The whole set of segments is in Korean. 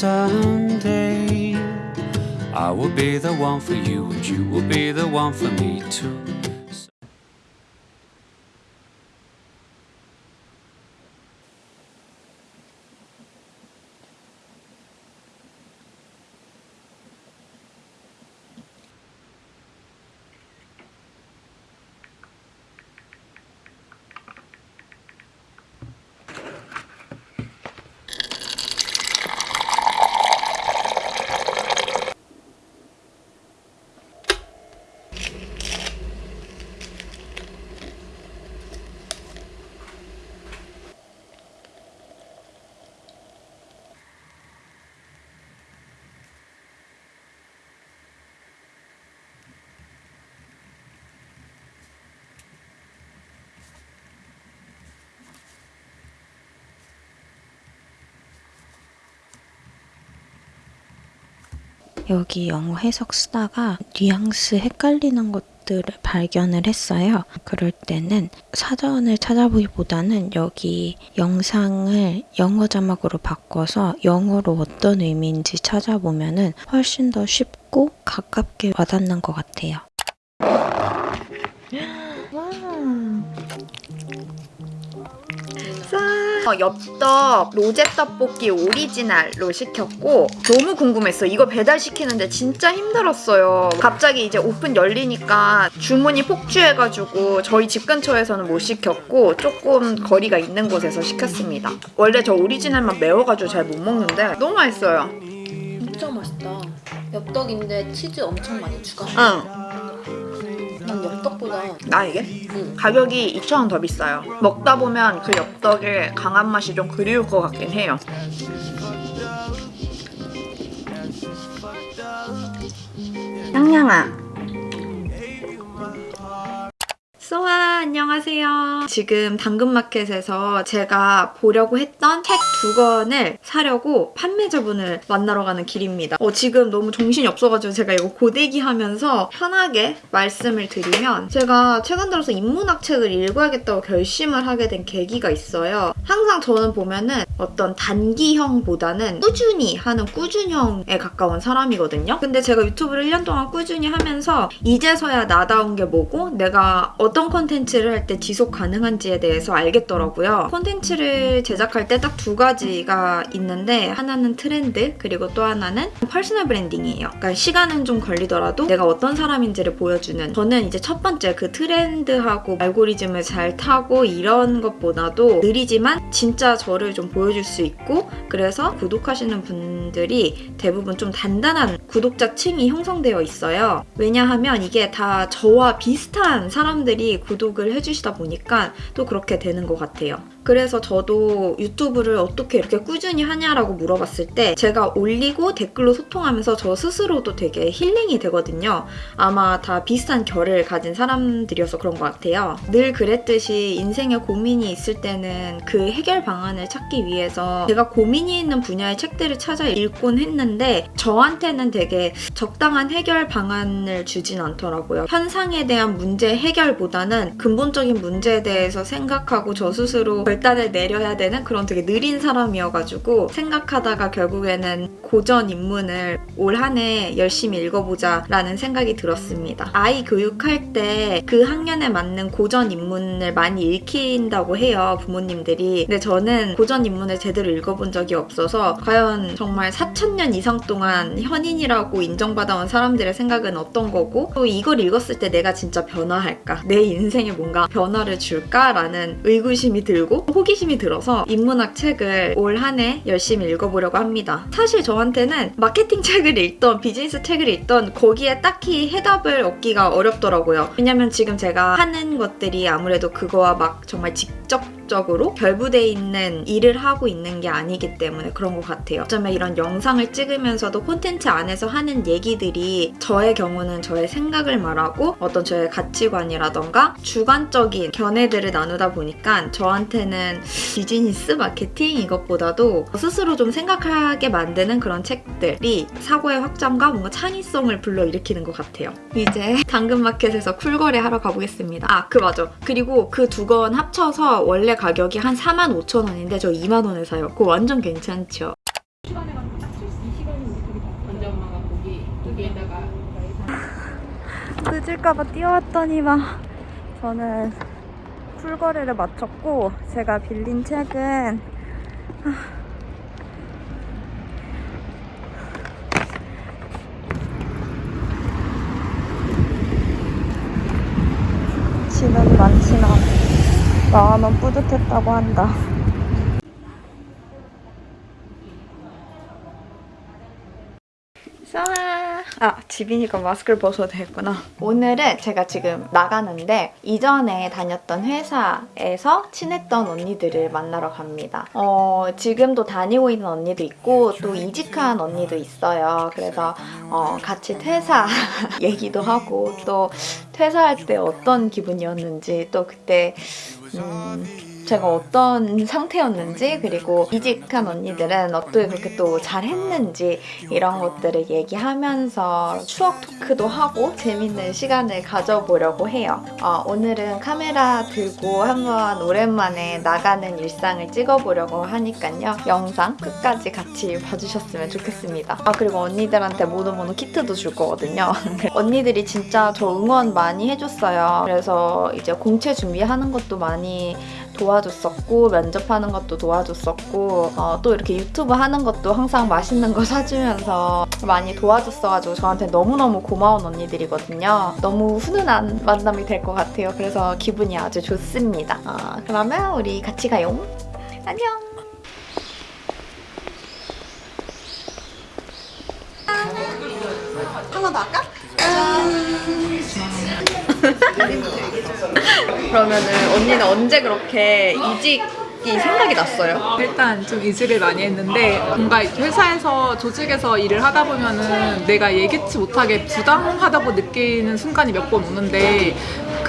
someday I will be the one for you and you will be the one for me too. 여기 영어 해석 쓰다가 뉘앙스 헷갈리는 것들을 발견을 했어요. 그럴 때는 사전을 찾아보기보다는 여기 영상을 영어 자막으로 바꿔서 영어로 어떤 의미인지 찾아보면 훨씬 더 쉽고 가깝게 와닿는 것 같아요. 어, 엽떡 로제 떡볶이 오리지널로 시켰고 너무 궁금했어. 이거 배달시키는데 진짜 힘들었어요. 갑자기 이제 오픈 열리니까 주문이 폭주해가지고 저희 집 근처에서는 못 시켰고 조금 거리가 있는 곳에서 시켰습니다. 원래 저 오리지널만 매워가지고 잘 못 먹는데 너무 맛있어요. 진짜 맛있다. 엽떡인데 치즈 엄청 많이 추가. 응. 난 엽떡보다 나 이게? 응. 가격이 2,000원 더 비싸요. 먹다 보면 그 엽떡의 강한 맛이 좀 그리울 것 같긴 해요. 양양아. 소아 안녕하세요. 지금 당근마켓에서 제가 보려고 했던 책 두 권을 사려고 판매자분을 만나러 가는 길입니다. 어, 지금 너무 정신이 없어가지고 제가 이거 고데기 하면서 편하게 말씀을 드리면 제가 최근 들어서 인문학 책을 읽어야겠다고 결심을 하게 된 계기가 있어요. 항상 저는 보면은 어떤 단기형보다는 꾸준히 하는 꾸준형에 가까운 사람이거든요. 근데 제가 유튜브를 1년 동안 꾸준히 하면서 이제서야 나다운 게 뭐고 내가 어떤 콘텐츠를 할 때 지속 가능한지에 대해서 알겠더라고요. 콘텐츠를 제작할 때 딱 두 가지가 있는데 하나는 트렌드 그리고 또 하나는 personal branding이에요. 그러니까 시간은 좀 걸리더라도 내가 어떤 사람인지를 보여주는 저는 이제 첫 번째 그 트렌드하고 알고리즘을 잘 타고 이런 것보다도 느리지만 진짜 저를 좀 보여줄 수 있고 그래서 구독하시는 분들이 대부분 좀 단단한 구독자 층이 형성되어 있어요. 왜냐하면 이게 다 저와 비슷한 사람들이 구독을 해주시다 보니까 또 그렇게 되는 것 같아요. 그래서 저도 유튜브를 어떻게 이렇게 꾸준히 하냐라고 물어봤을 때 제가 올리고 댓글로 소통하면서 저 스스로도 되게 힐링이 되거든요. 아마 다 비슷한 결을 가진 사람들이어서 그런 것 같아요. 늘 그랬듯이 인생에 고민이 있을 때는 그 해결 방안을 찾기 위해서 제가 고민이 있는 분야의 책들을 찾아 읽곤 했는데 저한테는 되게 적당한 해결 방안을 주진 않더라고요. 현상에 대한 문제 해결보다는 근본적인 문제에 대해서 생각하고 저 스스로 결단을 내려야 되는 그런 되게 느린 사람이어가지고 생각하다가 결국에는 고전 입문을 올 한 해 열심히 읽어보자 라는 생각이 들었습니다. 아이 교육할 때 그 학년에 맞는 고전 입문을 많이 읽힌다고 해요 부모님들이 근데 저는 고전 입문을 제대로 읽어본 적이 없어서 과연 정말 4천년 이상 동안 현인이라고 인정받아온 사람들의 생각은 어떤 거고 또 이걸 읽었을 때 내가 진짜 변화할까 내 인생에 뭔가 변화를 줄까 라는 의구심이 들고 호기심이 들어서 인문학 책을 올 한 해 열심히 읽어보려고 합니다. 사실 저한테는 마케팅 책을 읽던 비즈니스 책을 읽던 거기에 딱히 해답을 얻기가 어렵더라고요. 왜냐면 지금 제가 하는 것들이 아무래도 그거와 막 정말 직접 적으로 결부돼 있는 일을 하고 있는 게 아니기 때문에 그런 것 같아요. 어쩌면 이런 영상을 찍으면서도 콘텐츠 안에서 하는 얘기들이 저의 경우는 저의 생각을 말하고 어떤 저의 가치관이라던가 주관적인 견해들을 나누다 보니까 저한테는 비즈니스 마케팅 이것보다도 스스로 좀 생각하게 만드는 그런 책들이 사고의 확장과 뭔가 창의성을 불러일으키는 것 같아요. 이제 당근마켓에서 쿨거래 하러 가보겠습니다. 아, 그 맞아. 그리고 그 두 권 합쳐서 원래 가격이 한 45,000원인데 저 2만 원에 사요. 그거 완전 괜찮죠? 늦을까봐 뛰어왔더니만 저는 풀거리를 마쳤고 제가 빌린 책은 진원이 많지만 마음은 뿌듯했다고 한다. 수아 아 집이니까 마스크를 벗어도 되겠구나. 오늘은 제가 지금 나가는데 이전에 다녔던 회사에서 친했던 언니들을 만나러 갑니다. 어 지금도 다니고 있는 언니도 있고 또 이직한 언니도 있어요. 그래서 어 같이 퇴사 얘기도 하고 또 퇴사할 때 어떤 기분이었는지 또 그때 음 제가 어떤 상태였는지 그리고 이직한 언니들은 어떻게 그렇게 또 잘했는지 이런 것들을 얘기하면서 추억 토크도 하고 재밌는 시간을 가져보려고 해요. 어, 오늘은 카메라 들고 한번 오랜만에 나가는 일상을 찍어보려고 하니까요. 영상 끝까지 같이 봐주셨으면 좋겠습니다. 아 그리고 언니들한테 모노모노 키트도 줄 거거든요. 언니들이 진짜 저 응원 많이 해줬어요. 그래서 이제 공채 준비하는 것도 많이 도와줬었고 면접하는 것도 도와줬었고 어, 또 이렇게 유튜브 하는 것도 항상 맛있는 거 사주면서 많이 도와줬어가지고 저한테 너무너무 고마운 언니들이거든요. 너무 훈훈한 만남이 될 것 같아요. 그래서 기분이 아주 좋습니다. 어, 그러면 우리 같이 가요. 안녕. 하나 더 할까? 그러면은 언니는 언제 그렇게 이직 이 생각이 났어요? 일단 좀 이직을 많이 했는데 뭔가 회사에서 조직에서 일을 하다 보면은 내가 예기치 못하게 부당하다고 느끼는 순간이 몇 번 오는데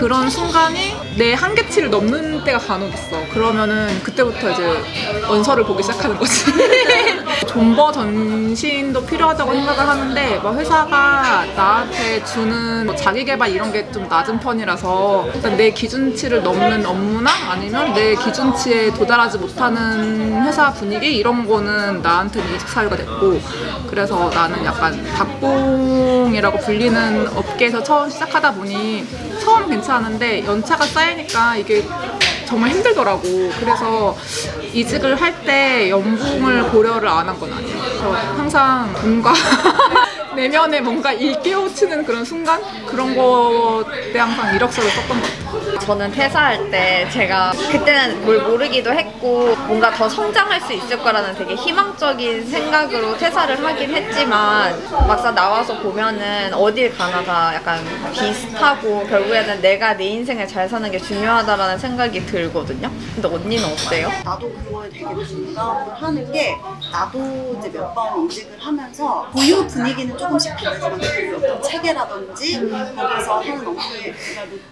그런 순간이 내 한계치를 넘는 때가 간혹 있어. 그러면은 그때부터 이제 원서를 보기 시작하는 거지. 존버 전신도 필요하다고 생각을 하는데 뭐 회사가 나한테 주는 뭐 자기개발 이런 게 좀 낮은 편이라서 일단 내 기준치를 넘는 업무나 아니면 내 기준치에 도달하지 못하는 회사 분위기 이런 거는 나한테는 이직 사유가 됐고 그래서 나는 약간 박봉이라고 불리는 업계에서 처음 시작하다 보니 처음 괜찮은데 연차가 쌓이니까 이게 정말 힘들더라고. 그래서 이직을 할 때 연봉을 고려를 안 한 건 아니에요. 그래서 항상 뭔가 내면에 뭔가 일깨우치는 그런 순간 그런 거때 항상 이력서를 썼던 것 같아요. 저는 퇴사할 때 제가 그때는 뭘 모르기도 했고 뭔가 더 성장할 수 있을 거라는 되게 희망적인 생각으로 퇴사를 하긴 했지만 막상 나와서 보면은 어딜 가나가 약간 비슷하고 결국에는 내가 내 인생을 잘 사는 게 중요하다라는 생각이 들거든요. 근데 언니는 어때요? 나도 그거에 되게 공감을 하는 게 나도 이제 몇 번 이직을 하면서 고유 분위기는 조그 어떤 체계라든지 거기서 하는 업무의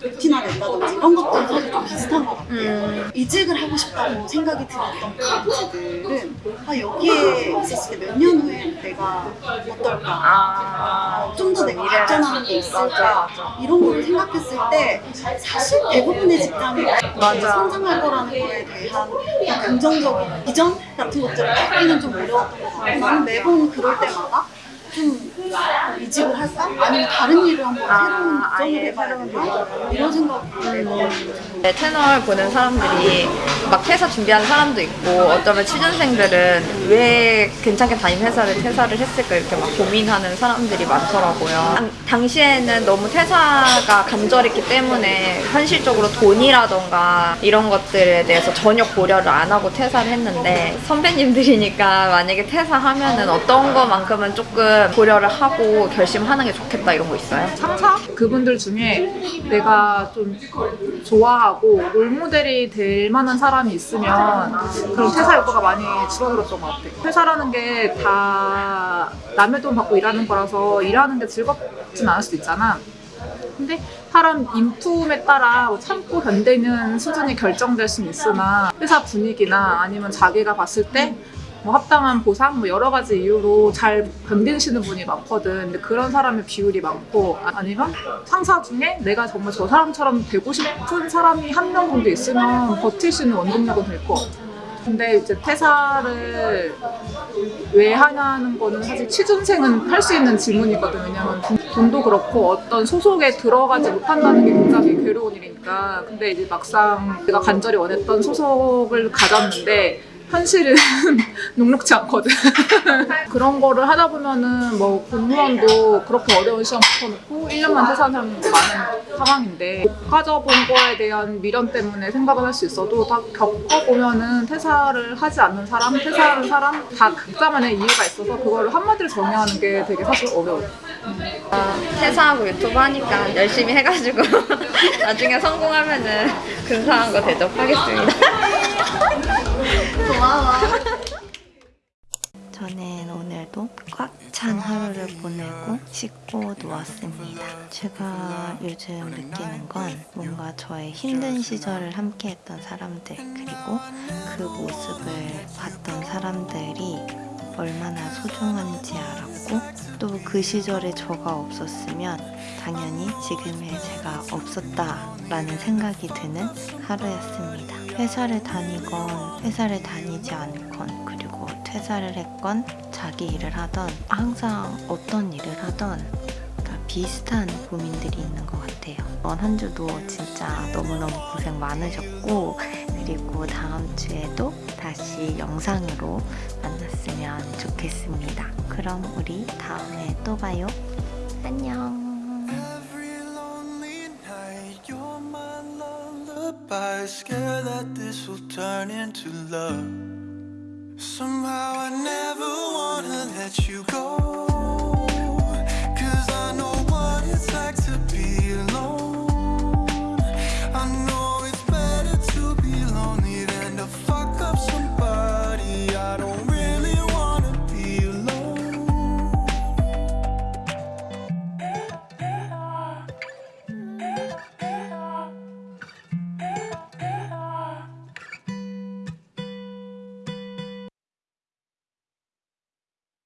루틴화 된다든지 이런 것들은 사실 좀 비슷한 것 같아요. 이직을 하고 싶다고 생각이 들었던 브랜드들은 아, 여기에 있었을 때 몇 년 후에 내가 어떨까? 아, 좀더 내가 발전하는 게 있을까? 이런 거를 생각했을 때 사실 대부분의 직장이 성장할 거라는 거에 대한 긍정적인 비전 같은 것들을 갖기는 좀 어려웠던 것 나는 매번 그럴 때마다 좀 이직을 할까? 아니면 다른 일을 한번 새로운 아, 도전을 해봐야? 이런 생각을 매번 내 채널 보는 사람들이 막 퇴사 준비하는 사람도 있고 어쩌면 취준생들은 왜 괜찮게 다닌 회사를 퇴사를 했을까 이렇게 막 고민하는 사람들이 많더라고요. 당, 당시에는 너무 퇴사가 간절했기 때문에 현실적으로 돈이라던가 이런 것들에 대해서 전혀 고려를 안 하고 퇴사를 했는데 선배님들이니까 만약에 퇴사하면은 어떤 거만큼은 조금 고려를 하고 결심하는 게 좋겠다 이런 거 있어요? 상사 그분들 중에 내가 좀 좋아하고 롤모델이 될 만한 사람이 있으면 그런 퇴사 욕구가 많이 줄어들었던 것 같아. 회사라는 게 다 남의 돈 받고 일하는 거라서 일하는 게 즐겁진 않을 수도 있잖아. 근데 사람 인품에 따라 뭐 참고 견디는 수준이 결정될 수는 있으나 회사 분위기나 아니면 자기가 봤을 때 뭐 합당한 보상 뭐 여러 가지 이유로 잘 견디시는 분이 많거든. 근데 그런 사람의 비율이 많고 아- 아니면 상사 중에 내가 정말 저 사람처럼 되고 싶은 사람이 한 명 정도 있으면 버틸 수 있는 원동력은 될 것 같아. 근데 이제 퇴사를 왜 하냐는 거는 사실 취준생은 할 수 있는 질문이거든. 왜냐면 돈- 돈도 그렇고 어떤 소속에 들어가지 못한다는 게 굉장히 괴로운 일이니까. 근데 이제 막상 내가 간절히 원했던 소속을 가졌는데 현실은 녹록지 않거든. 그런 거를 하다 보면은 뭐 공무원도 그렇게 어려운 시험 붙어놓고 1년만 퇴사하는 사람도 많은 상황인데 못 가져본 거에 대한 미련 때문에 생각을 할 수 있어도 다 겪어보면은 퇴사를 하지 않는 사람, 퇴사하는 사람 다 각자만의 이유가 있어서 그거를 한마디로 정의하는 게 되게 사실 어려워요. 퇴사하고 유튜브 하니까 열심히 해가지고 나중에 성공하면은 근사한 거 대접하겠습니다. 저는 오늘도 꽉 찬 하루를 보내고 씻고 누웠습니다. 제가 요즘 느끼는 건 뭔가 저의 힘든 시절을 함께했던 사람들 그리고 그 모습을 봤던 사람들이 얼마나 소중한지 알았고 또 그 시절에 저가 없었으면 당연히 지금의 제가 없었다라는 생각이 드는 하루였습니다. 회사를 다니건 회사를 다니지 않건 그리고 퇴사를 했건 자기 일을 하던 항상 어떤 일을 하던 다 비슷한 고민들이 있는 것 같아요. 이번 한 주도 진짜 너무너무 고생 많으셨고 그리고 다음 주에도 다시 영상으로 만났으면 좋겠습니다. 그럼 우리 다음에 또 봐요. 안녕. Lullaby. Scared that this will turn into love. Somehow I never wanna let you go.